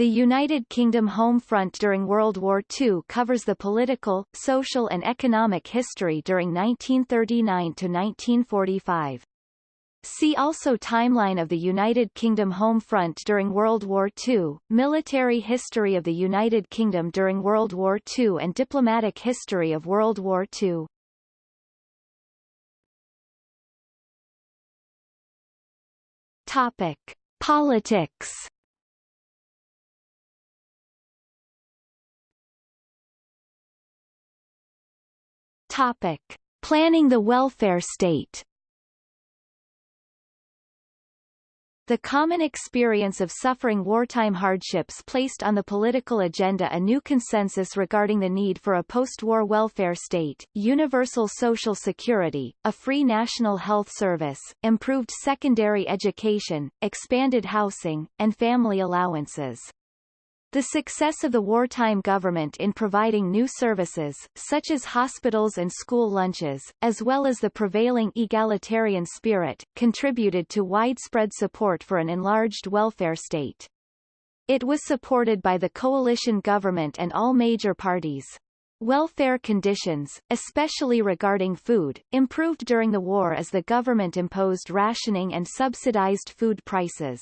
The United Kingdom Home Front during World War II covers the political, social and economic history during 1939 to 1945. See also Timeline of the United Kingdom Home Front during World War II, Military History of the United Kingdom during World War II and Diplomatic History of World War II. Topic. Politics Topic. Planning the welfare state The common experience of suffering wartime hardships placed on the political agenda a new consensus regarding the need for a post-war welfare state, universal social security, a free national health service, improved secondary education, expanded housing, and family allowances. The success of the wartime government in providing new services, such as hospitals and school lunches, as well as the prevailing egalitarian spirit, contributed to widespread support for an enlarged welfare state. It was supported by the coalition government and all major parties. Welfare conditions, especially regarding food, improved during the war as the government imposed rationing and subsidized food prices.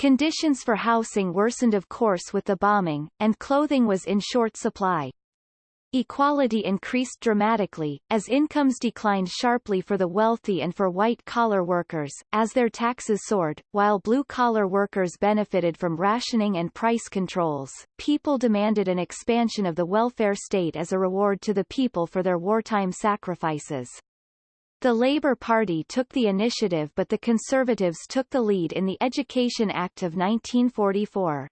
Conditions for housing worsened of course with the bombing, and clothing was in short supply. Equality increased dramatically, as incomes declined sharply for the wealthy and for white-collar workers, as their taxes soared, while blue-collar workers benefited from rationing and price controls. People demanded an expansion of the welfare state as a reward to the people for their wartime sacrifices. The Labour Party took the initiative but the Conservatives took the lead in the Education Act of 1944.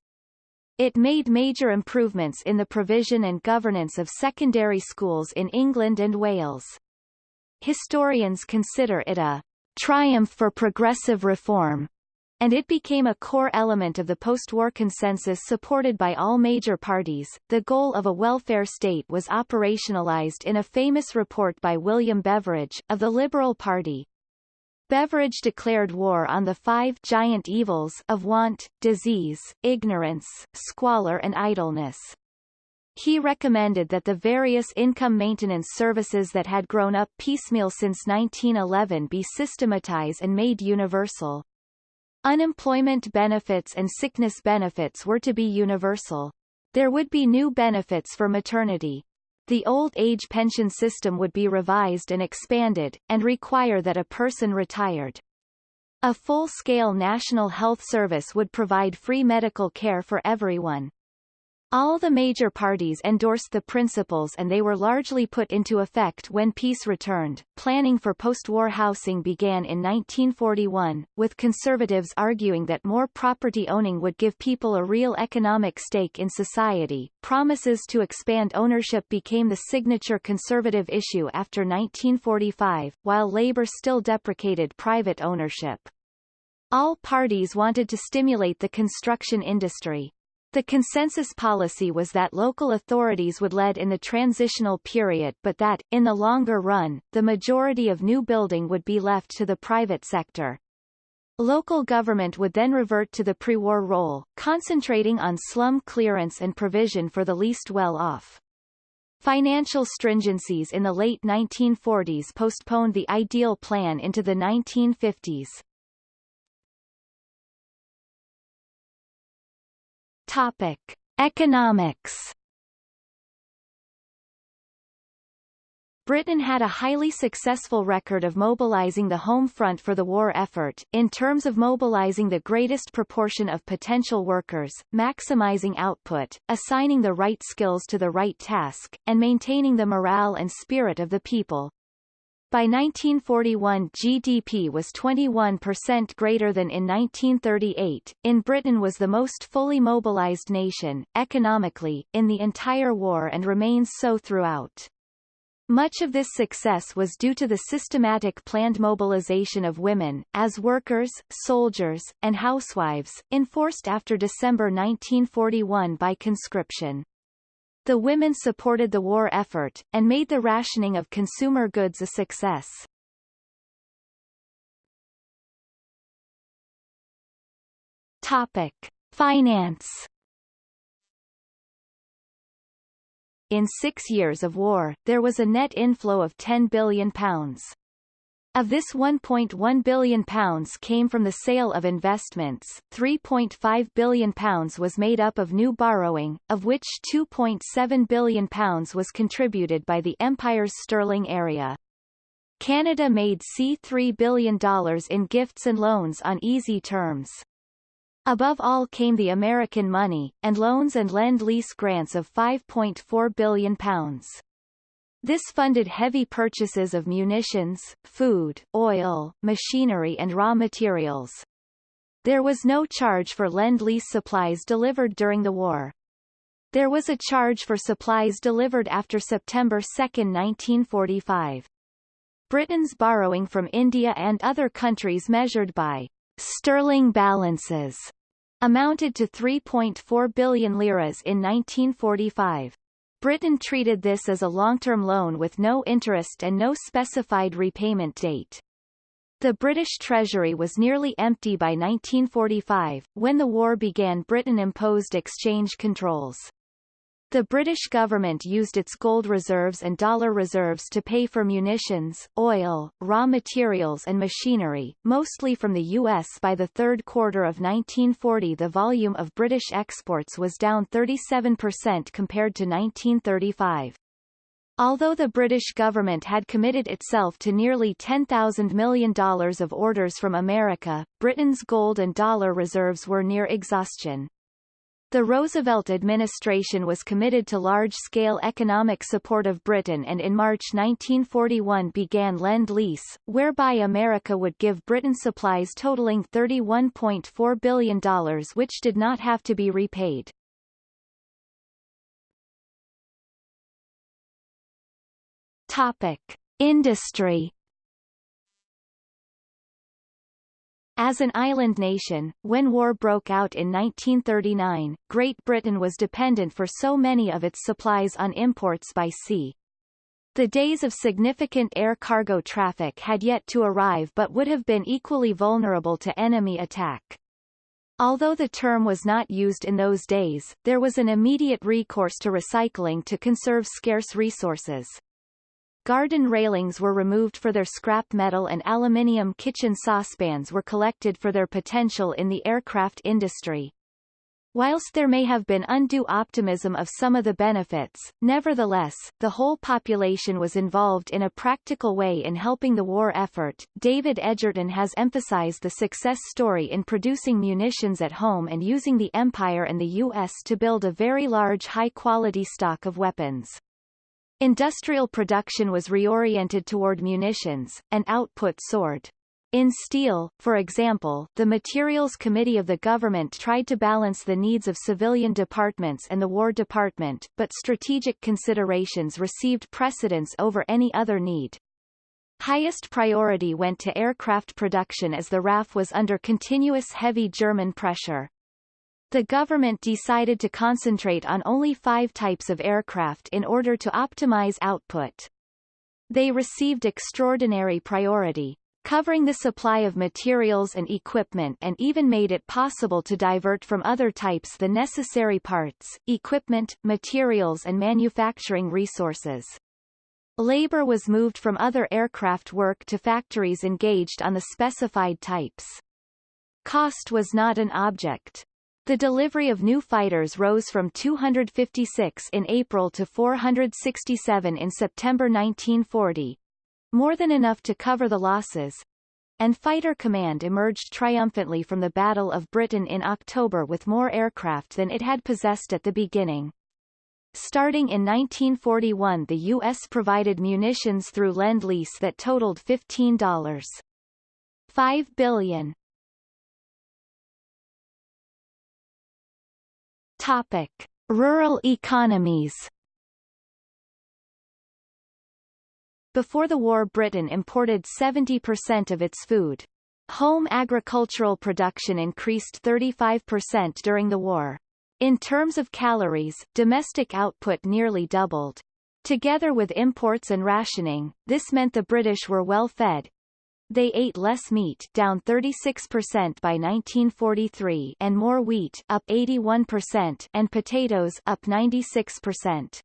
It made major improvements in the provision and governance of secondary schools in England and Wales. Historians consider it a triumph for progressive reform, and it became a core element of the post-war consensus supported by all major parties. The goal of a welfare state was operationalized in a famous report by William Beveridge, of the Liberal Party. Beveridge declared war on the five giant evils of want, disease, ignorance, squalor and idleness. He recommended that the various income maintenance services that had grown up piecemeal since 1911 be systematized and made universal. Unemployment benefits and sickness benefits were to be universal. There would be new benefits for maternity. The old age pension system would be revised and expanded, and require that a person retired. A full-scale national health service would provide free medical care for everyone. All the major parties endorsed the principles and they were largely put into effect when peace returned. Planning for post-war housing began in 1941, with conservatives arguing that more property owning would give people a real economic stake in society. Promises to expand ownership became the signature conservative issue after 1945, while Labour still deprecated private ownership. All parties wanted to stimulate the construction industry, the consensus policy was that local authorities would lead in the transitional period but that, in the longer run, the majority of new building would be left to the private sector. Local government would then revert to the pre-war role, concentrating on slum clearance and provision for the least well-off. Financial stringencies in the late 1940s postponed the ideal plan into the 1950s. Topic: Economics. Britain had a highly successful record of mobilizing the home front for the war effort, in terms of mobilizing the greatest proportion of potential workers, maximizing output, assigning the right skills to the right task, and maintaining the morale and spirit of the people. By 1941 GDP was 21% greater than in 1938. In Britain was the most fully mobilized nation, economically, in the entire war and remains so throughout. Much of this success was due to the systematic planned mobilization of women, as workers, soldiers, and housewives, enforced after December 1941 by conscription. The women supported the war effort, and made the rationing of consumer goods a success. Topic. Finance In six years of war, there was a net inflow of £10 billion. Of this £1.1 billion came from the sale of investments, £3.5 billion was made up of new borrowing, of which £2.7 billion was contributed by the Empire's sterling area. Canada made C$3 billion in gifts and loans on easy terms. Above all came the American money, and loans and lend-lease grants of £5.4 billion. This funded heavy purchases of munitions, food, oil, machinery and raw materials. There was no charge for Lend-Lease supplies delivered during the war. There was a charge for supplies delivered after September 2, 1945. Britain's borrowing from India and other countries measured by sterling balances amounted to 3.4 billion liras in 1945. Britain treated this as a long-term loan with no interest and no specified repayment date. The British Treasury was nearly empty by 1945. When the war began Britain imposed exchange controls. The British government used its gold reserves and dollar reserves to pay for munitions, oil, raw materials and machinery, mostly from the U.S. By the third quarter of 1940 the volume of British exports was down 37% compared to 1935. Although the British government had committed itself to nearly $10,000 million of orders from America, Britain's gold and dollar reserves were near exhaustion. The Roosevelt administration was committed to large-scale economic support of Britain and in March 1941 began Lend-Lease, whereby America would give Britain supplies totaling $31.4 billion which did not have to be repaid. Topic. Industry As an island nation, when war broke out in 1939, Great Britain was dependent for so many of its supplies on imports by sea. The days of significant air cargo traffic had yet to arrive but would have been equally vulnerable to enemy attack. Although the term was not used in those days, there was an immediate recourse to recycling to conserve scarce resources. Garden railings were removed for their scrap metal and aluminium kitchen saucepans were collected for their potential in the aircraft industry. Whilst there may have been undue optimism of some of the benefits, nevertheless, the whole population was involved in a practical way in helping the war effort. David Edgerton has emphasized the success story in producing munitions at home and using the Empire and the U.S. to build a very large high-quality stock of weapons. Industrial production was reoriented toward munitions, and output soared. In steel, for example, the Materials Committee of the government tried to balance the needs of civilian departments and the War Department, but strategic considerations received precedence over any other need. Highest priority went to aircraft production as the RAF was under continuous heavy German pressure. The government decided to concentrate on only five types of aircraft in order to optimize output. They received extraordinary priority, covering the supply of materials and equipment and even made it possible to divert from other types the necessary parts, equipment, materials and manufacturing resources. Labor was moved from other aircraft work to factories engaged on the specified types. Cost was not an object. The delivery of new fighters rose from 256 in April to 467 in September 1940, more than enough to cover the losses, and Fighter Command emerged triumphantly from the Battle of Britain in October with more aircraft than it had possessed at the beginning. Starting in 1941 the U.S. provided munitions through Lend-Lease that totaled $15.5 billion. Topic. Rural economies Before the war Britain imported 70% of its food. Home agricultural production increased 35% during the war. In terms of calories, domestic output nearly doubled. Together with imports and rationing, this meant the British were well fed, they ate less meat down 36% by 1943 and more wheat up 81% and potatoes up 96%.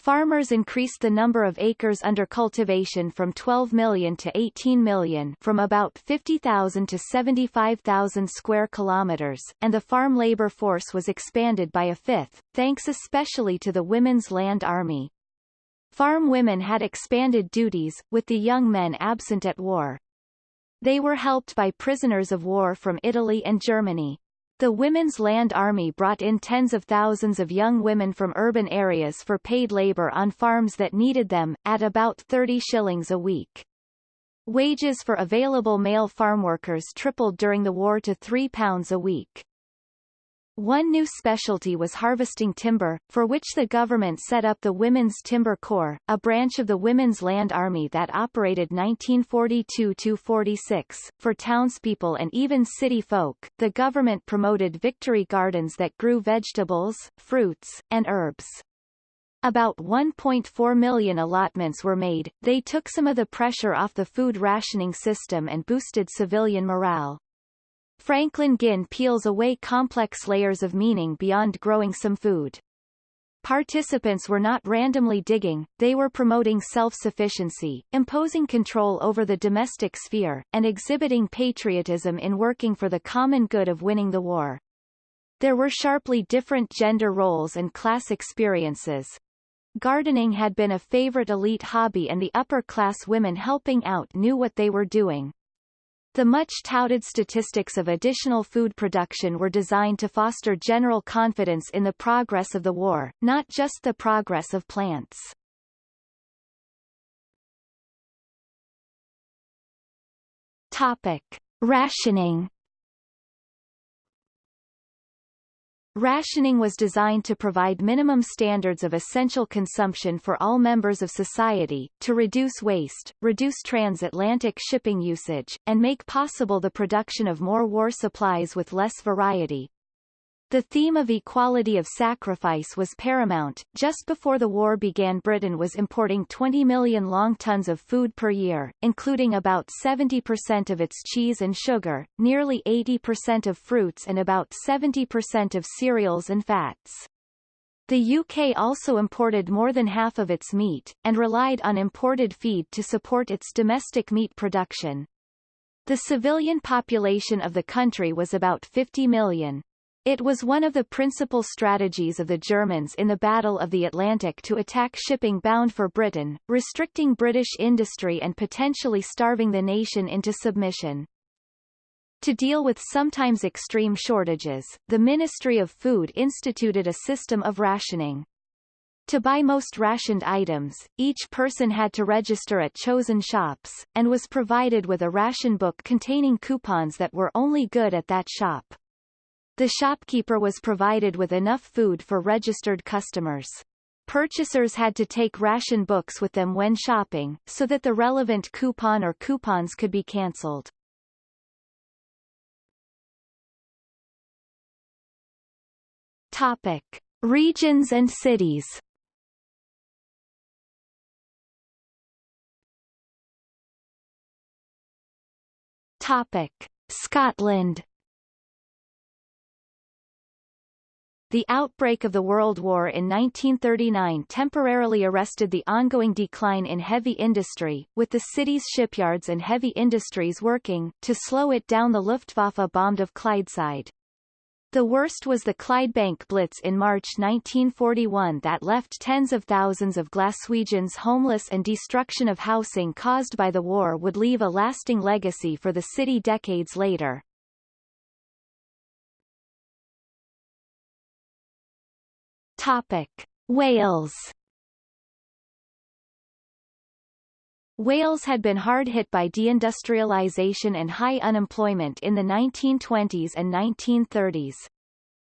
Farmers increased the number of acres under cultivation from 12 million to 18 million from about 50,000 to 75,000 square kilometers, and the farm labor force was expanded by a fifth, thanks especially to the Women's Land Army. Farm women had expanded duties, with the young men absent at war. They were helped by prisoners of war from Italy and Germany. The Women's Land Army brought in tens of thousands of young women from urban areas for paid labor on farms that needed them, at about 30 shillings a week. Wages for available male farm workers tripled during the war to £3 a week. One new specialty was harvesting timber, for which the government set up the Women's Timber Corps, a branch of the Women's Land Army that operated 1942-46. For townspeople and even city folk, the government promoted victory gardens that grew vegetables, fruits, and herbs. About 1.4 million allotments were made, they took some of the pressure off the food rationing system and boosted civilian morale. Franklin Ginn peels away complex layers of meaning beyond growing some food. Participants were not randomly digging, they were promoting self-sufficiency, imposing control over the domestic sphere, and exhibiting patriotism in working for the common good of winning the war. There were sharply different gender roles and class experiences. Gardening had been a favorite elite hobby and the upper-class women helping out knew what they were doing. The much-touted statistics of additional food production were designed to foster general confidence in the progress of the war, not just the progress of plants. Topic. Rationing Rationing was designed to provide minimum standards of essential consumption for all members of society, to reduce waste, reduce transatlantic shipping usage, and make possible the production of more war supplies with less variety. The theme of equality of sacrifice was paramount. Just before the war began Britain was importing 20 million long tons of food per year, including about 70% of its cheese and sugar, nearly 80% of fruits and about 70% of cereals and fats. The UK also imported more than half of its meat, and relied on imported feed to support its domestic meat production. The civilian population of the country was about 50 million. It was one of the principal strategies of the Germans in the Battle of the Atlantic to attack shipping bound for Britain, restricting British industry and potentially starving the nation into submission. To deal with sometimes extreme shortages, the Ministry of Food instituted a system of rationing. To buy most rationed items, each person had to register at chosen shops, and was provided with a ration book containing coupons that were only good at that shop. The shopkeeper was provided with enough food for registered customers. Purchasers had to take ration books with them when shopping, so that the relevant coupon or coupons could be cancelled. Topic. Regions and cities Topic. Scotland The outbreak of the World War in 1939 temporarily arrested the ongoing decline in heavy industry, with the city's shipyards and heavy industries working, to slow it down the Luftwaffe bombed of Clydeside. The worst was the Clydebank Blitz in March 1941 that left tens of thousands of Glaswegians homeless and destruction of housing caused by the war would leave a lasting legacy for the city decades later. Topic. Wales Wales had been hard hit by deindustrialization and high unemployment in the 1920s and 1930s.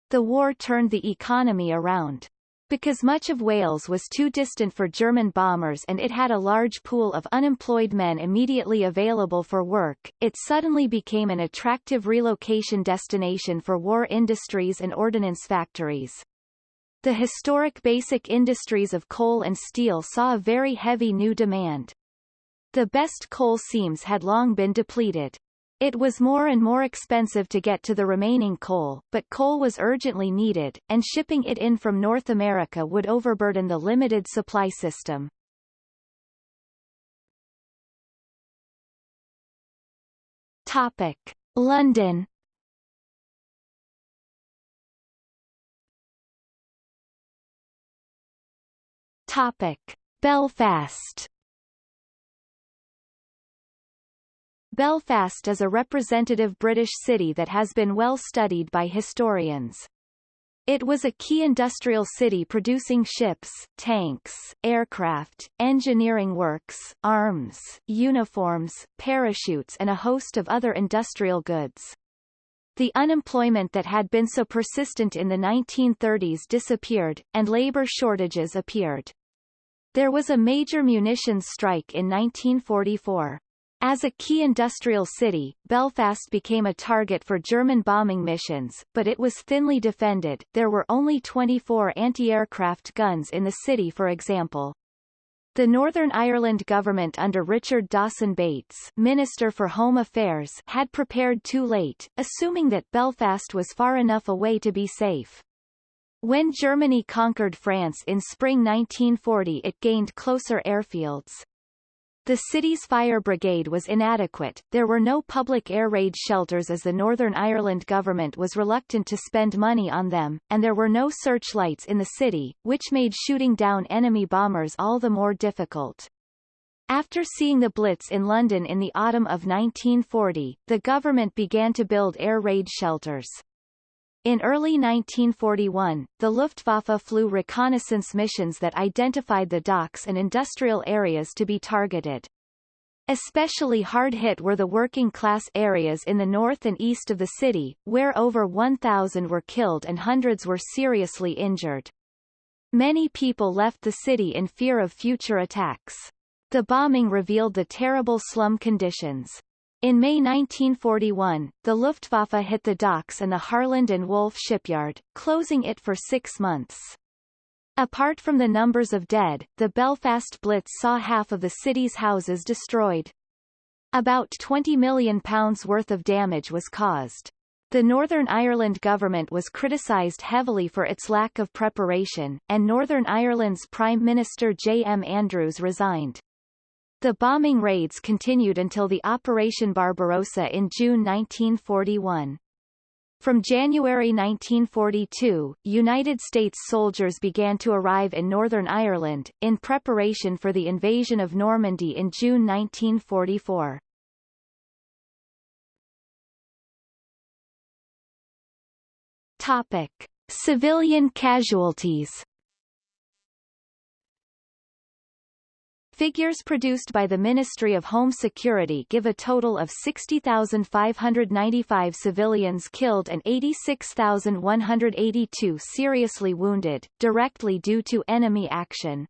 The war turned the economy around. Because much of Wales was too distant for German bombers and it had a large pool of unemployed men immediately available for work, it suddenly became an attractive relocation destination for war industries and ordnance factories. The historic basic industries of coal and steel saw a very heavy new demand. The best coal seams had long been depleted. It was more and more expensive to get to the remaining coal, but coal was urgently needed, and shipping it in from North America would overburden the limited supply system. Topic. London Topic. Belfast Belfast is a representative British city that has been well studied by historians. It was a key industrial city producing ships, tanks, aircraft, engineering works, arms, uniforms, parachutes and a host of other industrial goods. The unemployment that had been so persistent in the 1930s disappeared, and labor shortages appeared. There was a major munitions strike in 1944. As a key industrial city, Belfast became a target for German bombing missions, but it was thinly defended. There were only 24 anti-aircraft guns in the city for example. The Northern Ireland government under Richard Dawson Bates Minister for Home Affairs had prepared too late, assuming that Belfast was far enough away to be safe. When Germany conquered France in spring 1940 it gained closer airfields. The city's fire brigade was inadequate, there were no public air raid shelters as the Northern Ireland government was reluctant to spend money on them, and there were no searchlights in the city, which made shooting down enemy bombers all the more difficult. After seeing the Blitz in London in the autumn of 1940, the government began to build air raid shelters. In early 1941, the Luftwaffe flew reconnaissance missions that identified the docks and industrial areas to be targeted. Especially hard-hit were the working-class areas in the north and east of the city, where over 1,000 were killed and hundreds were seriously injured. Many people left the city in fear of future attacks. The bombing revealed the terrible slum conditions. In May 1941, the Luftwaffe hit the docks and the Harland and Wolff shipyard, closing it for six months. Apart from the numbers of dead, the Belfast Blitz saw half of the city's houses destroyed. About £20 million worth of damage was caused. The Northern Ireland government was criticised heavily for its lack of preparation, and Northern Ireland's Prime Minister J. M. Andrews resigned. The bombing raids continued until the Operation Barbarossa in June 1941. From January 1942, United States soldiers began to arrive in Northern Ireland, in preparation for the invasion of Normandy in June 1944. Topic. Civilian casualties Figures produced by the Ministry of Home Security give a total of 60,595 civilians killed and 86,182 seriously wounded, directly due to enemy action.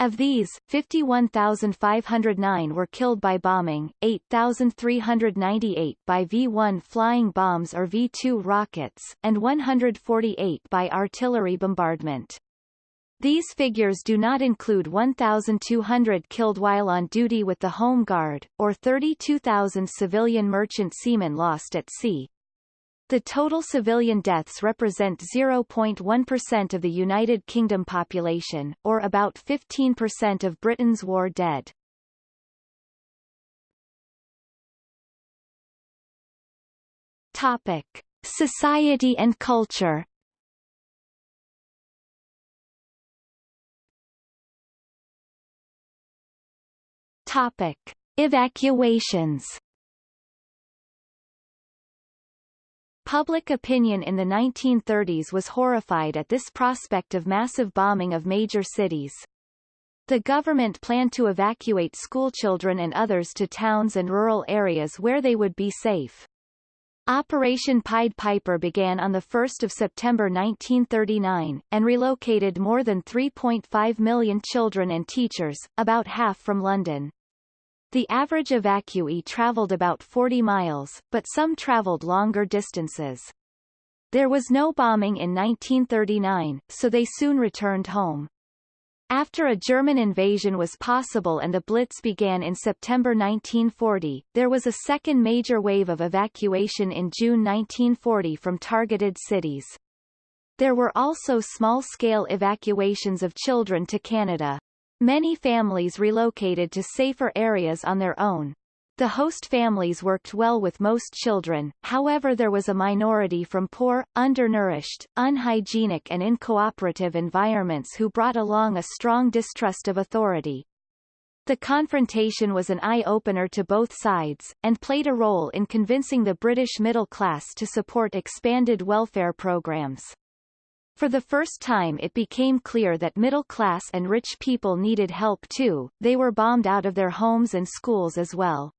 Of these, 51,509 were killed by bombing, 8,398 by V-1 flying bombs or V-2 rockets, and 148 by artillery bombardment. These figures do not include 1,200 killed while on duty with the Home Guard, or 32,000 civilian merchant seamen lost at sea. The total civilian deaths represent 0.1% of the United Kingdom population, or about 15% of Britain's war dead. Topic. Society and culture Topic. Evacuations Public opinion in the 1930s was horrified at this prospect of massive bombing of major cities. The government planned to evacuate schoolchildren and others to towns and rural areas where they would be safe. Operation Pied Piper began on 1 September 1939, and relocated more than 3.5 million children and teachers, about half from London. The average evacuee traveled about 40 miles, but some traveled longer distances. There was no bombing in 1939, so they soon returned home. After a German invasion was possible and the Blitz began in September 1940, there was a second major wave of evacuation in June 1940 from targeted cities. There were also small-scale evacuations of children to Canada. Many families relocated to safer areas on their own. The host families worked well with most children, however there was a minority from poor, undernourished, unhygienic and incooperative environments who brought along a strong distrust of authority. The confrontation was an eye-opener to both sides, and played a role in convincing the British middle class to support expanded welfare programs. For the first time it became clear that middle class and rich people needed help too, they were bombed out of their homes and schools as well.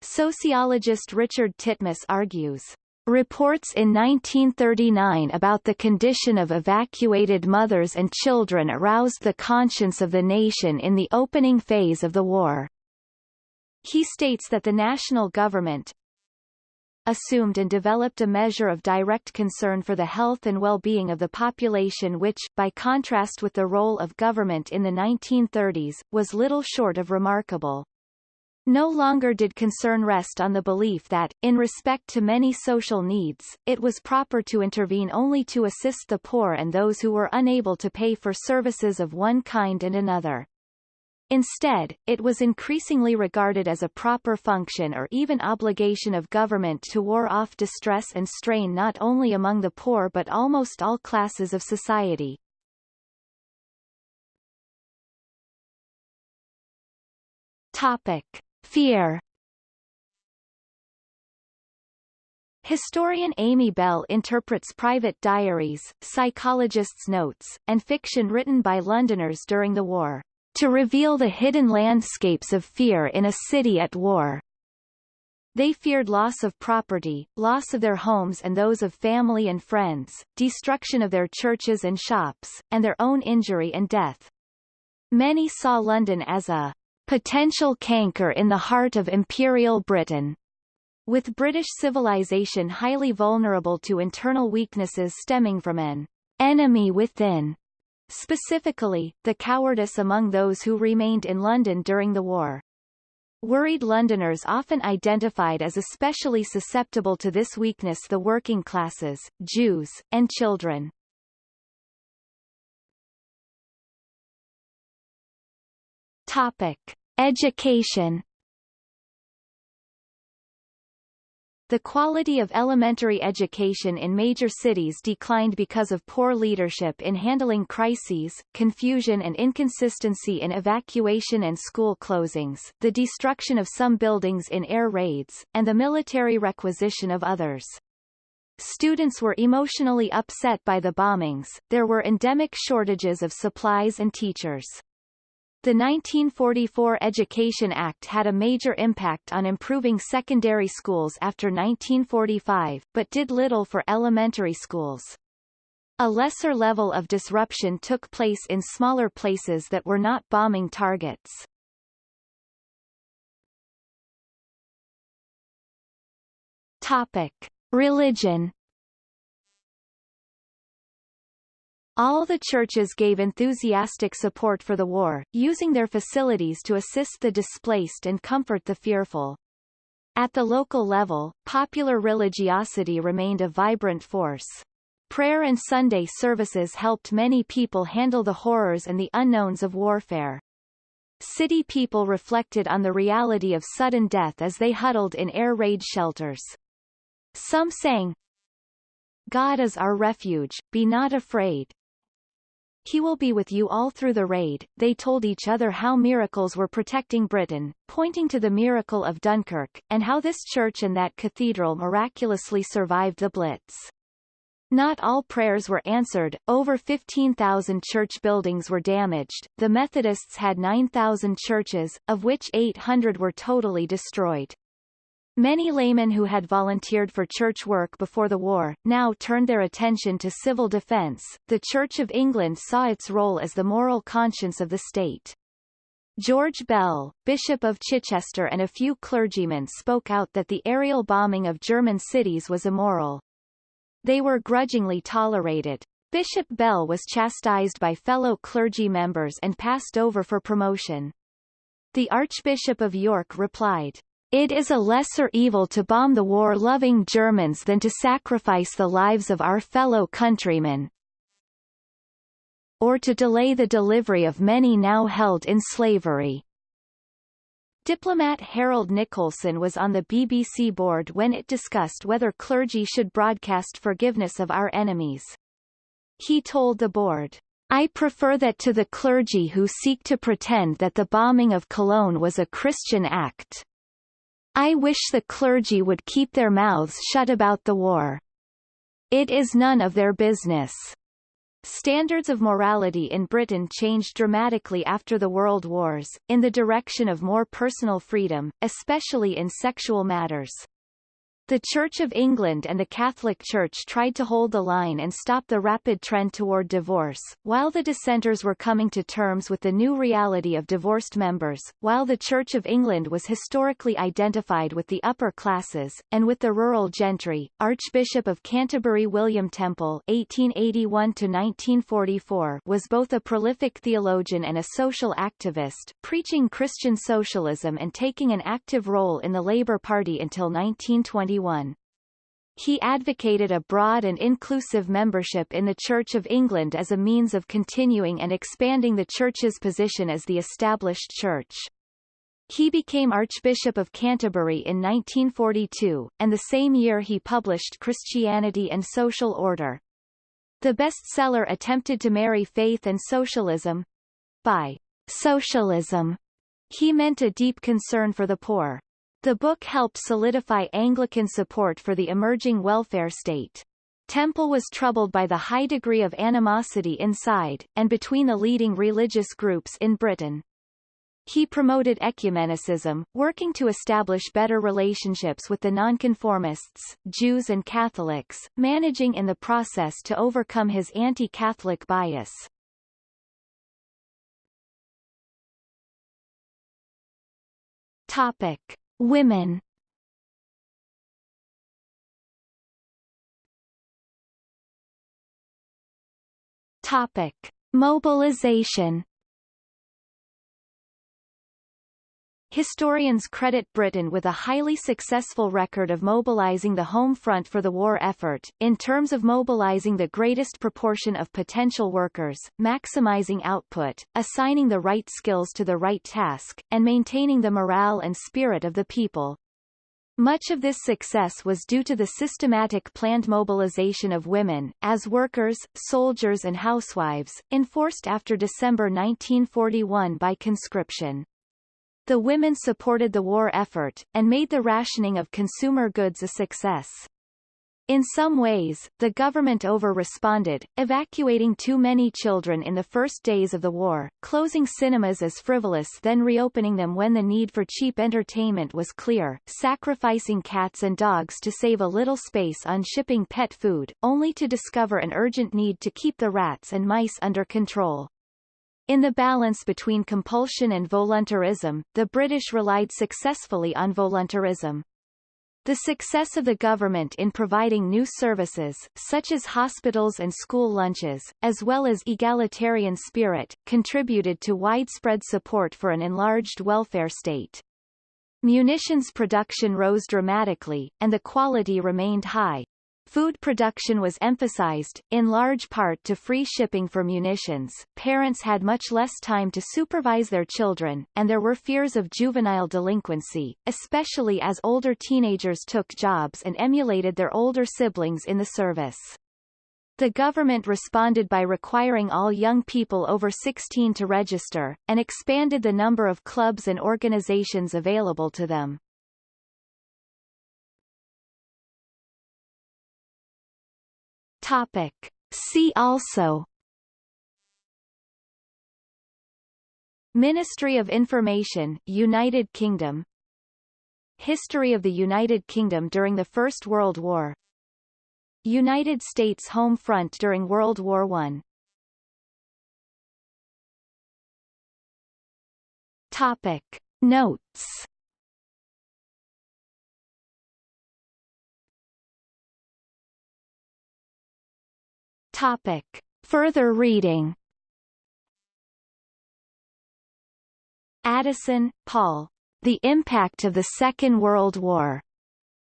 Sociologist Richard Titmuss argues, Reports in 1939 about the condition of evacuated mothers and children aroused the conscience of the nation in the opening phase of the war. He states that the national government assumed and developed a measure of direct concern for the health and well-being of the population which, by contrast with the role of government in the 1930s, was little short of remarkable. No longer did concern rest on the belief that, in respect to many social needs, it was proper to intervene only to assist the poor and those who were unable to pay for services of one kind and another. Instead, it was increasingly regarded as a proper function or even obligation of government to ward off distress and strain not only among the poor but almost all classes of society. Topic. Fear Historian Amy Bell interprets private diaries, psychologists' notes, and fiction written by Londoners during the war, to reveal the hidden landscapes of fear in a city at war. They feared loss of property, loss of their homes and those of family and friends, destruction of their churches and shops, and their own injury and death. Many saw London as a potential canker in the heart of Imperial Britain. With British civilization highly vulnerable to internal weaknesses stemming from an enemy within, specifically, the cowardice among those who remained in London during the war. Worried Londoners often identified as especially susceptible to this weakness the working classes, Jews, and children. Topic. Education The quality of elementary education in major cities declined because of poor leadership in handling crises, confusion and inconsistency in evacuation and school closings, the destruction of some buildings in air raids, and the military requisition of others. Students were emotionally upset by the bombings, there were endemic shortages of supplies and teachers. The 1944 Education Act had a major impact on improving secondary schools after 1945, but did little for elementary schools. A lesser level of disruption took place in smaller places that were not bombing targets. Topic. Religion All the churches gave enthusiastic support for the war, using their facilities to assist the displaced and comfort the fearful. At the local level, popular religiosity remained a vibrant force. Prayer and Sunday services helped many people handle the horrors and the unknowns of warfare. City people reflected on the reality of sudden death as they huddled in air raid shelters. Some sang, God is our refuge, be not afraid, he will be with you all through the raid. They told each other how miracles were protecting Britain, pointing to the miracle of Dunkirk, and how this church and that cathedral miraculously survived the Blitz. Not all prayers were answered, over 15,000 church buildings were damaged, the Methodists had 9,000 churches, of which 800 were totally destroyed. Many laymen who had volunteered for church work before the war, now turned their attention to civil defence. The Church of England saw its role as the moral conscience of the state. George Bell, Bishop of Chichester and a few clergymen spoke out that the aerial bombing of German cities was immoral. They were grudgingly tolerated. Bishop Bell was chastised by fellow clergy members and passed over for promotion. The Archbishop of York replied, It is a lesser evil to bomb the war-loving Germans than to sacrifice the lives of our fellow countrymen, or to delay the delivery of many now held in slavery. Diplomat Harold Nicolson was on the BBC board when it discussed whether clergy should broadcast forgiveness of our enemies. He told the board, I prefer that to the clergy who seek to pretend that the bombing of Cologne was a Christian act. I wish the clergy would keep their mouths shut about the war. It is none of their business. Standards of morality in Britain changed dramatically after the World Wars, in the direction of more personal freedom, especially in sexual matters. The Church of England and the Catholic Church tried to hold the line and stop the rapid trend toward divorce, while the dissenters were coming to terms with the new reality of divorced members, while the Church of England was historically identified with the upper classes, and with the rural gentry. Archbishop of Canterbury William Temple (1881–1944) was both a prolific theologian and a social activist, preaching Christian socialism and taking an active role in the Labour Party until 1921. He advocated a broad and inclusive membership in the Church of England as a means of continuing and expanding the Church's position as the established Church. He became Archbishop of Canterbury in 1942, and the same year he published Christianity and Social Order. The bestseller attempted to marry faith and socialism. By socialism, he meant a deep concern for the poor. The book helped solidify Anglican support for the emerging welfare state. Temple was troubled by the high degree of animosity inside, and between the leading religious groups in Britain. He promoted ecumenicism, working to establish better relationships with the nonconformists, Jews and Catholics, managing in the process to overcome his anti-Catholic bias. Topic. Women Topic: Mobilization. Historians credit Britain with a highly successful record of mobilizing the home front for the war effort, in terms of mobilizing the greatest proportion of potential workers, maximizing output, assigning the right skills to the right task, and maintaining the morale and spirit of the people. Much of this success was due to the systematic planned mobilization of women, as workers, soldiers and housewives, enforced after December 1941 by conscription. The women supported the war effort, and made the rationing of consumer goods a success. In some ways, the government over-responded, evacuating too many children in the first days of the war, closing cinemas as frivolous then reopening them when the need for cheap entertainment was clear, sacrificing cats and dogs to save a little space on shipping pet food, only to discover an urgent need to keep the rats and mice under control. In the balance between compulsion and voluntarism, the British relied successfully on voluntarism. The success of the government in providing new services, such as hospitals and school lunches, as well as egalitarian spirit, contributed to widespread support for an enlarged welfare state. Munitions production rose dramatically, and the quality remained high. Food production was emphasized, in large part to free shipping for munitions. Parents had much less time to supervise their children, and there were fears of juvenile delinquency, especially as older teenagers took jobs and emulated their older siblings in the service. The government responded by requiring all young people over 16 to register, and expanded the number of clubs and organizations available to them. Topic. See also Ministry of Information United Kingdom History of the United Kingdom during the First World War United States Home Front during World War I Topic. Notes Topic. Further reading Addison, Paul. The Impact of the Second World War.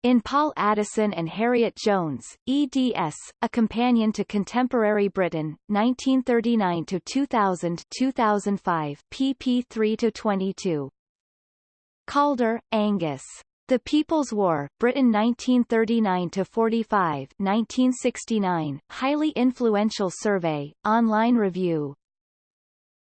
In Paul Addison and Harriet Jones, eds, A Companion to Contemporary Britain, 1939-2000 2005 pp 3-22. Calder, Angus. The People's War, Britain 1939-45 1969, highly influential survey, online review,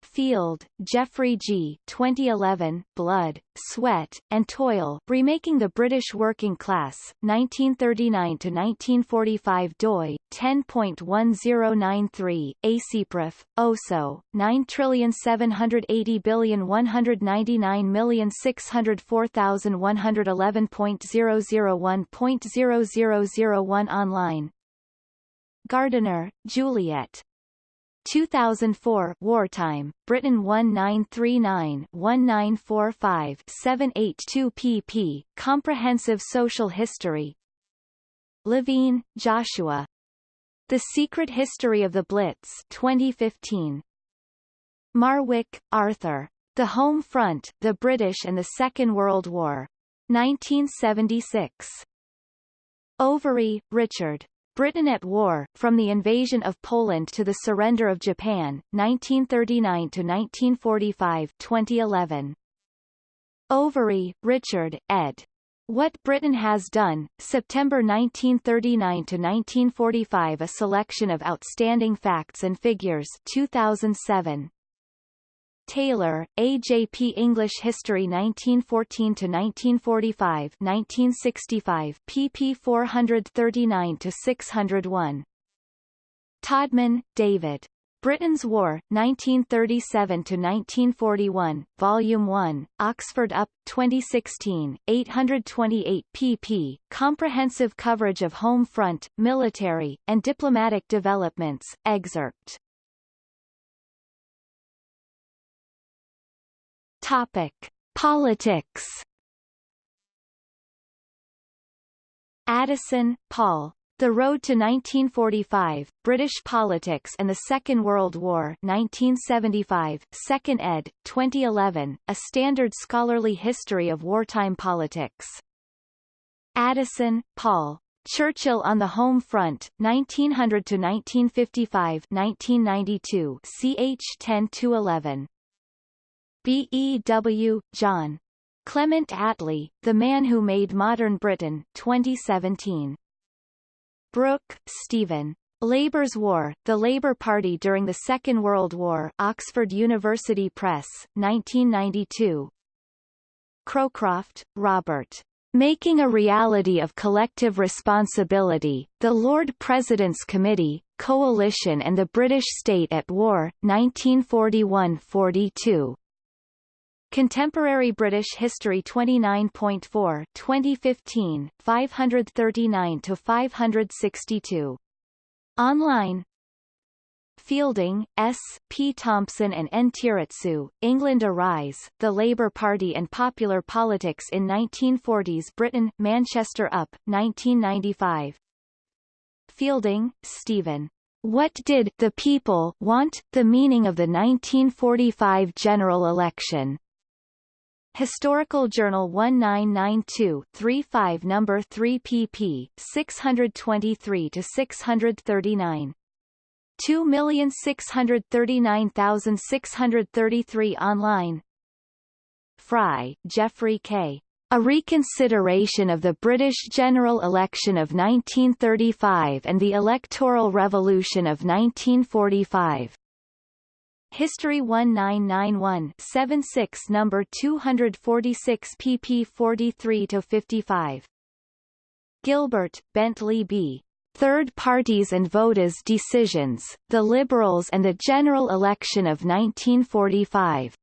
Field, Geoffrey G. 2011, Blood, Sweat, and Toil, Remaking the British Working Class, 1939-1945 doi, 10.1093, ACPREF, OSO, 9780199604111.001.0001 online Gardiner, Juliet, 2004 Wartime, Britain 1939-1945-782 pp. Comprehensive Social History Levine, Joshua. The Secret History of the Blitz 2015. Marwick, Arthur. The Home Front, the British and the Second World War. 1976. Overy, Richard. Britain at War, From the Invasion of Poland to the Surrender of Japan, 1939-1945 2011. Overy, Richard, ed. What Britain Has Done, September 1939-1945 A Selection of Outstanding Facts and Figures 2007. Taylor, A.J.P. English History 1914-1945 1965 pp 439-601. Todman, David. Britain's War, 1937-1941, Volume 1, Oxford UP, 2016, 828 pp. Comprehensive coverage of home front, military, and diplomatic developments, excerpt. Topic: Politics. Addison, Paul. The Road to 1945, British Politics and the Second World War 1975, 2nd ed., 2011, A Standard Scholarly History of Wartime Politics. Addison, Paul. Churchill on the Home Front, 1900-1955 1992 ch 10-11. B. E. W. John. Clement Attlee, The Man Who Made Modern Britain, 2017. Brooke, Stephen. Labour's War, The Labour Party During the Second World War Oxford University Press, 1992. Crowcroft, Robert. Making a Reality of Collective Responsibility, The Lord President's Committee, Coalition and the British State at War, 1941–42. Contemporary British History 29.4 2015, 539-562. Online Fielding, S. P. Thompson and N. Tiratsoo, England Arise, The Labour Party and Popular Politics in 1940s Britain, Manchester UP, 1995. Fielding, Stephen. What did the people want? The meaning of the 1945 general election. Historical Journal 1992-35 No. 3 pp. 623-639. 2639633 online Fry, Geoffrey K. A Reconsideration of the British General Election of 1935 and the Electoral Revolution of 1945. History 1991 76 number 246 pp 43 to 55 Gilbert Bentley B. Third Parties and Voters Decisions The Liberals and the General Election of 1945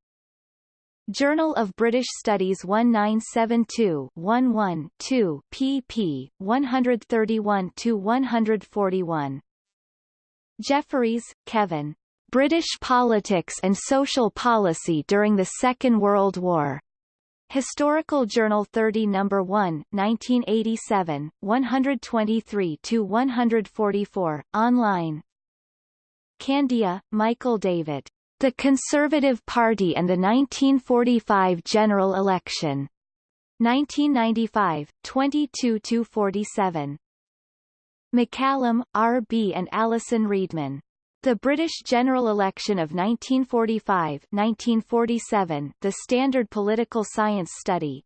Journal of British Studies 1972-11-2 pp 131 to 141 Jefferies, Kevin British Politics and Social Policy During the Second World War. Historical Journal 30 No. 1, 1987, 123-144, online Kandiah, Michael David. The Conservative Party and the 1945 General Election. 1995, 22-47. McCallum, R. B. and Alison Readman. The British general election of 1945-1947, The Standard Political Science Study.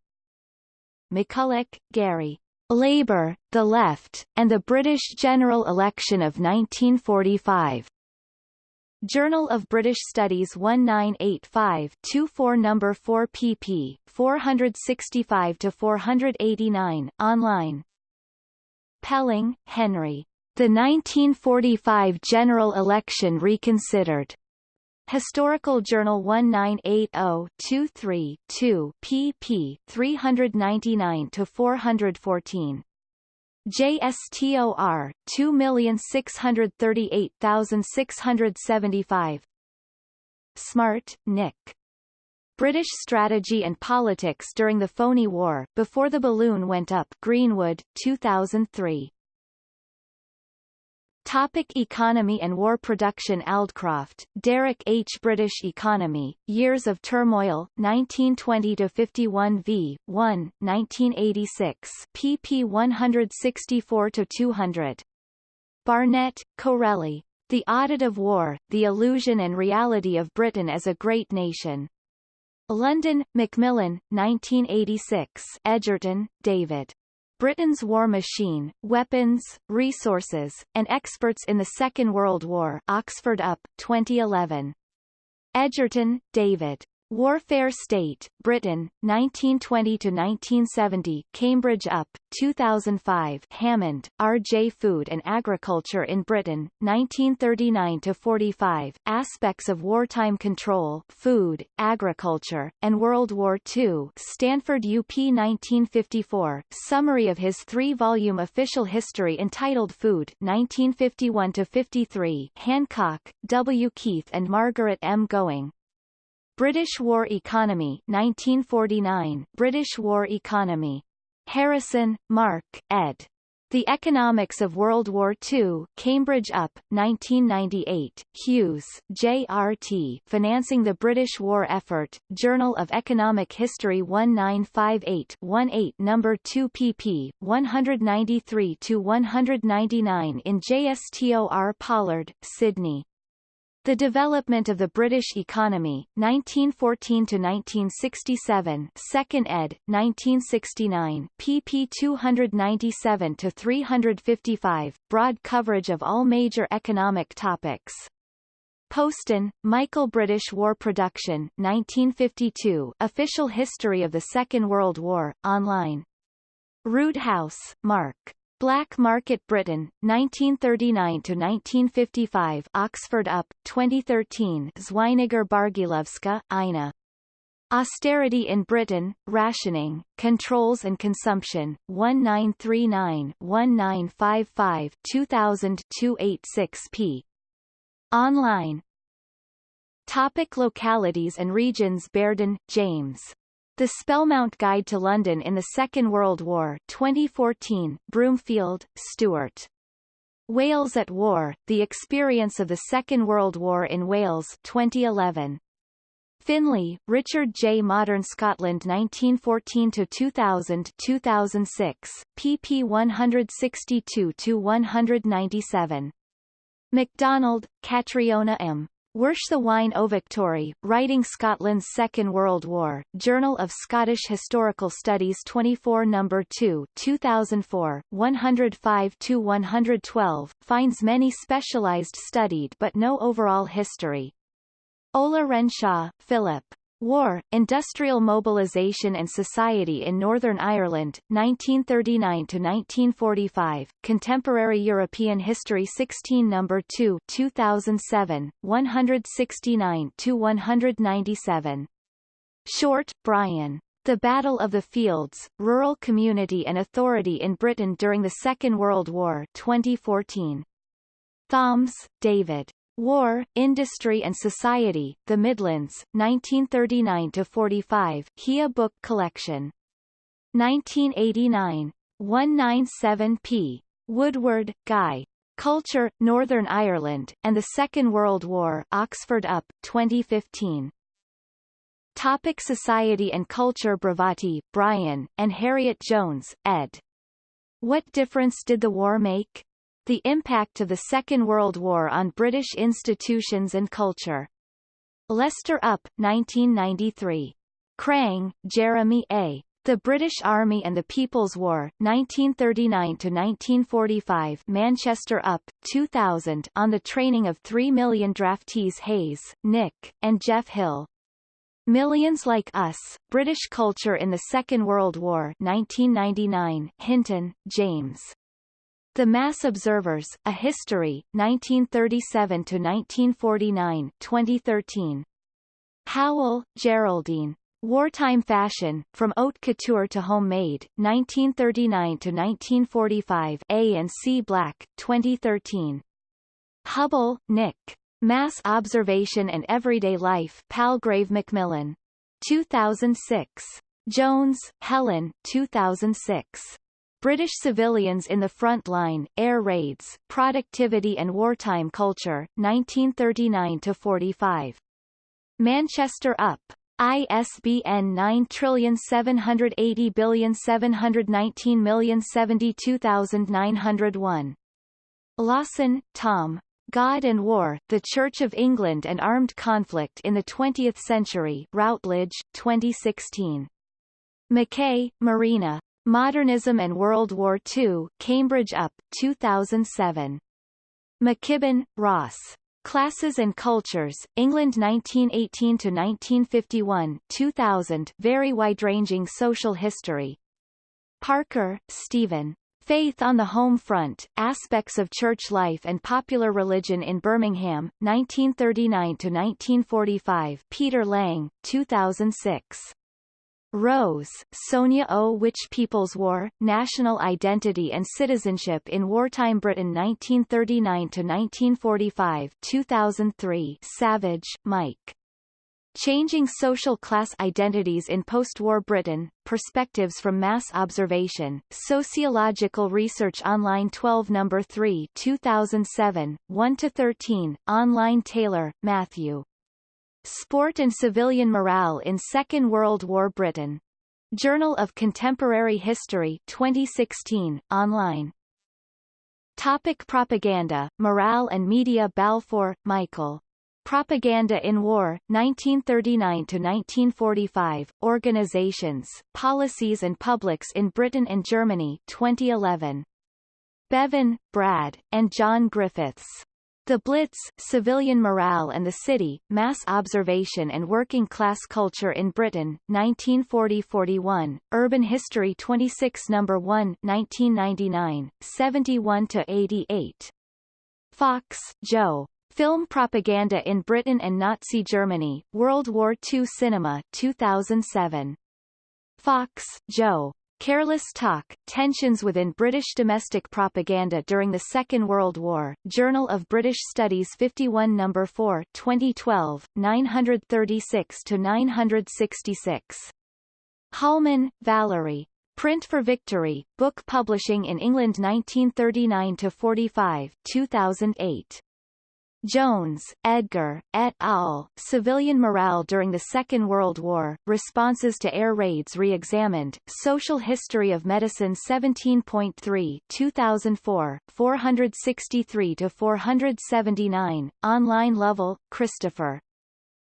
McCulloch, Gary. Labour, the Left, and the British General Election of 1945. Journal of British Studies 1985-24 No. 4 pp. 465-489, online. Pelling, Henry. The 1945 General Election Reconsidered. Historical Journal 1980-23-2 pp. 399-414. JSTOR 2638675 Smart, Nick. British Strategy and Politics During the Phony War, Before the Balloon Went Up Greenwood, 2003. Topic economy and war production Aldcroft, Derek H. British Economy, Years of Turmoil, 1920-51 v. 1, 1986 pp 164-200. Barnett, Corelli. The Audit of War, The Illusion and Reality of Britain as a Great Nation. London, Macmillan, 1986 Edgerton, David. Britain's War Machine, Weapons, Resources, and Experts in the Second World War Oxford UP, 2011. Edgerton, David. Warfare State, Britain, 1920-1970 Cambridge UP, 2005 Hammond, R.J. Food and Agriculture in Britain, 1939-45 Aspects of Wartime Control Food, Agriculture, and World War II Stanford UP 1954 Summary of his three-volume official history entitled Food 1951-53 Hancock, W. Keith and Margaret M. Gowing, British War Economy 1949 British War Economy. Harrison, Mark, ed. The Economics of World War II, Cambridge UP, 1998, Hughes, J.R.T. Financing the British War Effort, Journal of Economic History 1958-18 No. 2 pp. 193-199 in JSTOR Pollard, Sydney. The Development of the British Economy, 1914–1967 2nd ed., 1969 pp 297–355, broad coverage of all major economic topics. Postan, Michael British War Production 1952 Official History of the Second World War, online. Roodhouse, Mark. Black Market Britain, 1939–1955 Oxford UP, 2013 Zweiniger Bargielowska, Ina. Austerity in Britain, Rationing, Controls and Consumption, 1939-1955 2000 286 p. Online Topic localities and regions Berdon, James. The Spellmount Guide to London in the Second World War 2014, Broomfield, Stuart. Wales at War, The Experience of the Second World War in Wales 2011. Finlay, Richard J. Modern Scotland 1914-2000 2006, pp 162-197. MacDonald, Catriona M. Wersh the Wine o Victory, Writing Scotland's Second World War, Journal of Scottish Historical Studies 24 No. 2 2004, 105-112, finds many specialised studied but no overall history. Ollerenshaw, Philip. War, Industrial Mobilization and Society in Northern Ireland, 1939–1945, Contemporary European History 16 No. 2 2007, 169–197. Short, Brian. The Battle of the Fields, Rural Community and Authority in Britain During the Second World War 2014. Thoms, David. War, Industry and Society, The Midlands, 1939-45 HIA Book Collection. 1989. 197 p. Woodward, Guy. Culture, Northern Ireland, and the Second World War Oxford UP, 2015. Topic Society and Culture Brivati, Brian, and Harriet Jones, ed. What difference did the war make? The impact of the Second World War on British institutions and culture. Leicester UP, 1993. Crang, Jeremy A. The British Army and the People's War, 1939–1945 Manchester UP, 2000 on the training of 3 million draftees Hayes, Nick, and Jeff Hill. Millions Like Us, British Culture in the Second World War 1999 Hinton, James. The Mass Observers, A History, 1937–1949 2013. Howell, Geraldine. Wartime Fashion, From Haute Couture to Homemade, 1939–1945 A and C Black, 2013. Hubble, Nick. Mass Observation and Everyday Life Palgrave Macmillan. 2006. Jones, Helen 2006. British Civilians in the Front Line, Air Raids, Productivity and Wartime Culture, 1939-45. Manchester UP. ISBN 9780719072901. Lawson, Tom. God and War, The Church of England and Armed Conflict in the Twentieth Century Routledge, 2016. McKay, Marina. Modernism and World War II, Cambridge UP, 2007. McKibbin, Ross. Classes and Cultures, England 1918-1951 2000 Very wide-ranging social history. Parker, Stephen. Faith on the Home Front, Aspects of Church Life and Popular Religion in Birmingham, 1939-1945 Peter Lang, 2006. Rose, Sonya O. Which People's War, National Identity and Citizenship in Wartime Britain 1939-1945 2003 Savage, Mike. Changing Social Class Identities in Post-War Britain, Perspectives from Mass Observation, Sociological Research Online 12 No. 3 2007, 1-13, Online Taylor, Matthew. Sport and Civilian Morale in Second World War Britain. Journal of Contemporary History 2016, online. Topic propaganda, morale and media Balfour, Michael. Propaganda in War, 1939–1945, Organizations, Policies and Publics in Britain and Germany 2011. Beaven, Brad, and John Griffiths. The Blitz, Civilian Morale and the City, Mass Observation and Working Class Culture in Britain, 1940-41, Urban History 26 No. 1 1999, 71-88. Fox, Jo. Film Propaganda in Britain and Nazi Germany, World War II Cinema 2007. Fox, Jo. Careless Talk, Tensions Within British Domestic Propaganda During the Second World War, Journal of British Studies 51 No. 4 2012, 936-966. Hallman, Valerie. Print for Victory, Book Publishing in England 1939-45 2008. Jones, Edgar, et al., Civilian Morale During the Second World War, Responses to Air Raids Re-examined, Social History of Medicine 17.3 2004, 463-479, Online level, Christopher.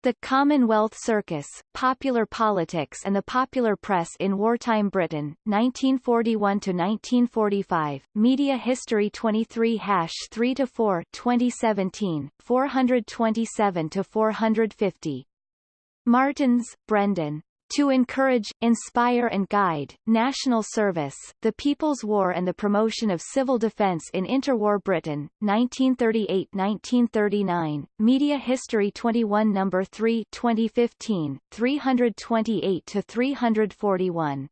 The Commonwealth Circus, Popular Politics and the Popular Press in Wartime Britain, 1941-1945, Media History 23-3-4 2017, 427-450. Maartens, Brendan to encourage, inspire and guide, national service, the People's War and the promotion of civil defence in interwar Britain, 1938-1939, Media History 21 No. 3 2015, 328-341.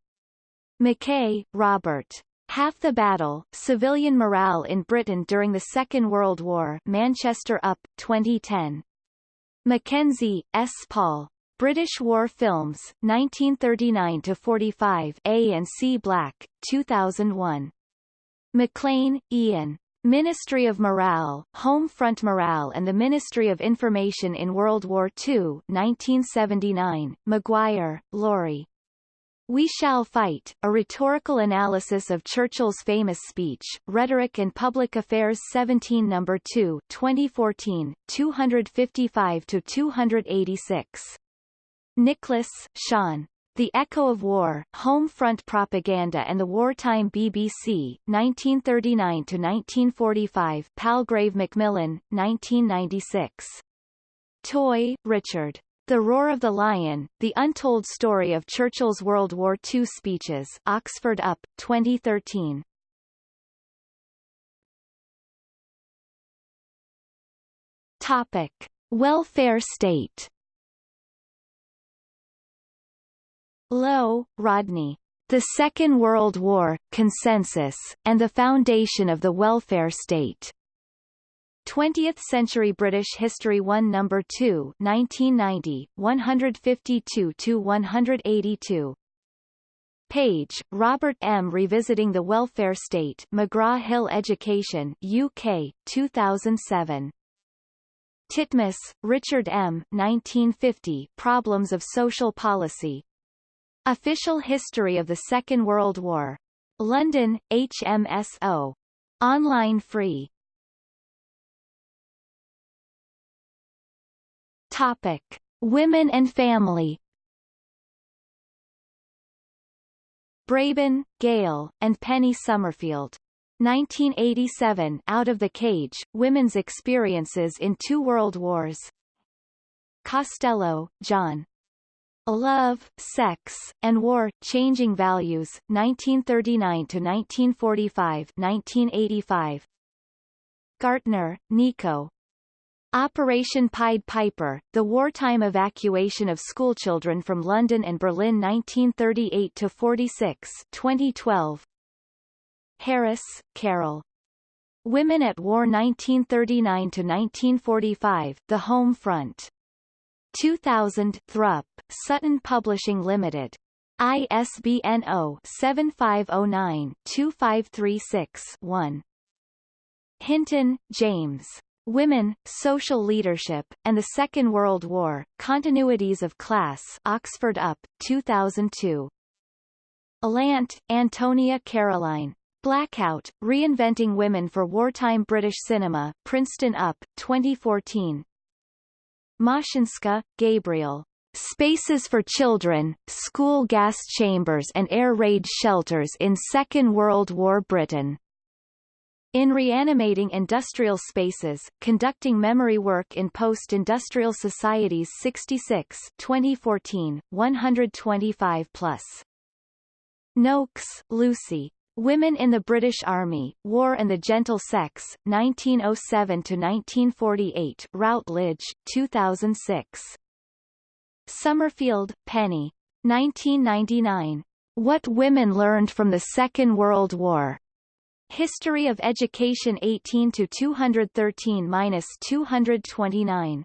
McKay, Robert. Half the Battle, Civilian Morale in Britain During the Second World War Manchester UP, 2010. Mackenzie, S. Paul. British War Films, 1939-45 A and C Black, 2001. McLaine, Ian. Ministry of Morale, Home Front Morale and the Ministry of Information in World War II 1979, Maguire, Laurie. We Shall Fight, a rhetorical analysis of Churchill's famous speech, Rhetoric and Public Affairs 17 No. 2 2014, 255-286. Nicholas, Sean. The Echo of War, Home Front Propaganda and the Wartime BBC, 1939-1945 Palgrave Macmillan, 1996. Toye, Richard. The Roar of the Lion, The Untold Story of Churchill's World War II Speeches Oxford UP, 2013. Topic. Welfare state Lowe, Rodney. The Second World War, Consensus, and the Foundation of the Welfare State. 20th Century British History 1 No. 2 1990, 152-182. Page, Robert M. Revisiting the Welfare State McGraw-Hill Education UK, 2007. Titmuss, Richard M. 1950, Problems of Social Policy. Official History of the Second World War. London, HMSO. Online free. Topic. Women and family Braybon, Gail, and Penny Summerfield. 1987 Out of the Cage, Women's Experiences in Two World Wars. Costello, John. Love, Sex, and War, Changing Values, 1939-1945 1985. Gartner, Nico. Operation Pied Piper, the wartime evacuation of schoolchildren from London and Berlin 1938-46 2012. Harris, Carol. Women at War 1939-1945, The Home Front. 2000 Thrupp, Sutton Publishing Limited. ISBN 0-7509-2536-1. Hinton, James. Women, Social Leadership, and the Second World War, Continuities of Class Oxford UP, 2002. Alant, Antonia Caroline. Blackout, Reinventing Women for Wartime British Cinema, Princeton UP, 2014. Moshenska, Gabriel. Spaces for Children, School Gas Chambers and Air Raid Shelters in Second World War Britain. In Reanimating Industrial Spaces, Conducting Memory Work in Post-Industrial Societies 66 2014, 125 plus. Noakes, Lucy. Women in the British Army, War and the Gentle Sex, 1907-1948 Routledge, 2006. Summerfield, Penny. 1999. What Women Learned from the Second World War. History of Education 18 to 213-229.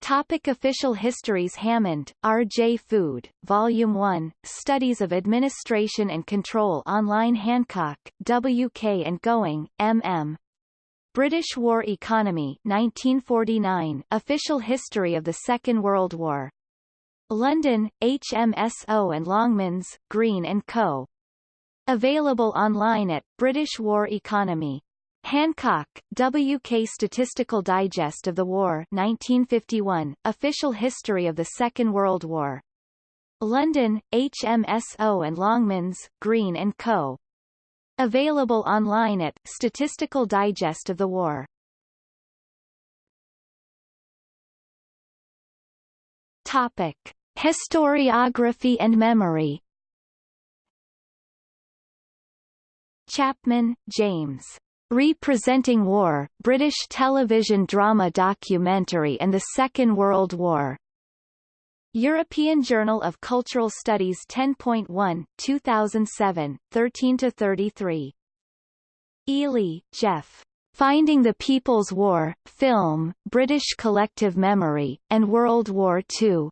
Topic official histories Hammond, R. J. Food, Volume 1, Studies of Administration and Control Online Hancock, W. K. and Gowing, M. M. British War Economy 1949, Official History of the Second World War. London, HMSO and Longmans, Green & Co. Available online at British War Economy. Hancock, W.K. Statistical Digest of the War 1951, Official History of the Second World War. London, HMSO and Longmans, Green & Co. Available online at Statistical Digest of the War. Topic. Historiography and memory Chapman, James. Representing War, British television drama documentary and the Second World War. European Journal of Cultural Studies 10.1, 2007, 13-33. Eley, Geoff. Finding the People's War, Film, British Collective Memory, and World War II.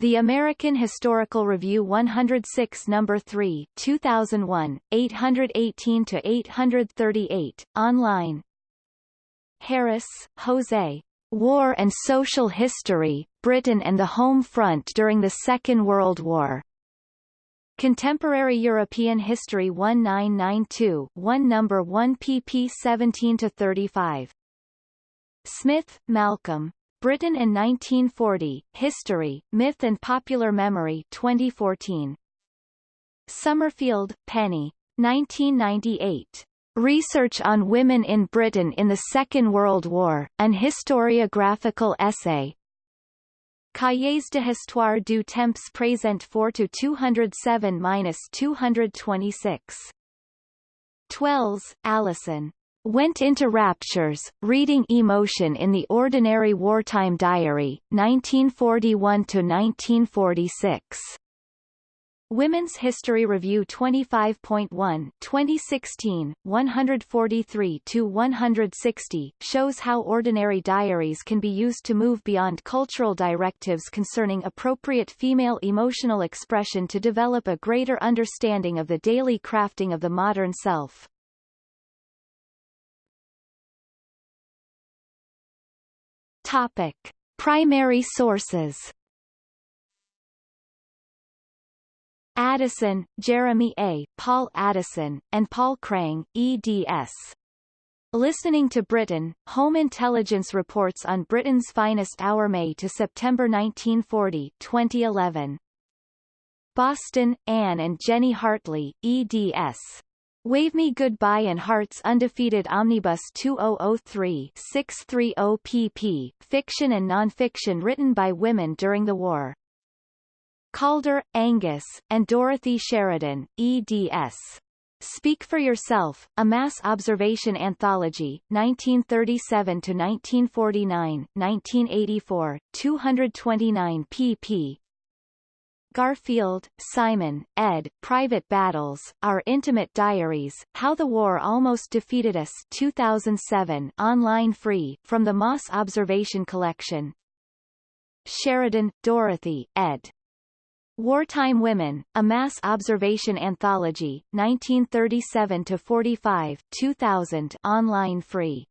The American Historical Review 106 No. 3 2001, 818-838, online Harris, Jose. War and Social History, Britain and the Home Front during the Second World War. Contemporary European History 1992 1 No. 1 pp 17 to 35 Smith, Malcolm. Britain in 1940, History, Myth and Popular Memory 2014. Summerfield, Penny. 1998. Research on Women in Britain in the Second World War, an historiographical essay. Cahiers de Histoire du Temps Présent 4 to 207-226. Twells, Allison. went into raptures, reading Emotion in the Ordinary Wartime Diary, 1941-1946. Women's History Review 25.1 2016, 143-160, shows how ordinary diaries can be used to move beyond cultural directives concerning appropriate female emotional expression to develop a greater understanding of the daily crafting of the modern self. Topic. Primary sources Addison, Jeremy A., Paul Addison, and Paul Crang, eds. Listening to Britain, Home Intelligence Reports on Britain's Finest Hour May to September 1940 2011. Boston, Anne and Jenny Hartley, eds. Wave Me Goodbye and Hearts Undefeated Omnibus 2003-630 pp. Fiction and nonfiction written by women during the war. Calder, Angus, and Dorothy Sheridan, eds. Speak for Yourself, A Mass Observation Anthology, 1937-1949, 1984, 229 pp. Garfield, Simon, ed. Private Battles, Our Intimate Diaries, How the War Almost Defeated Us 2007 online free, from the Mass Observation Collection. Sheridan, Dorothy, ed. Wartime Women, A Mass Observation Anthology, 1937-45 2000 online free.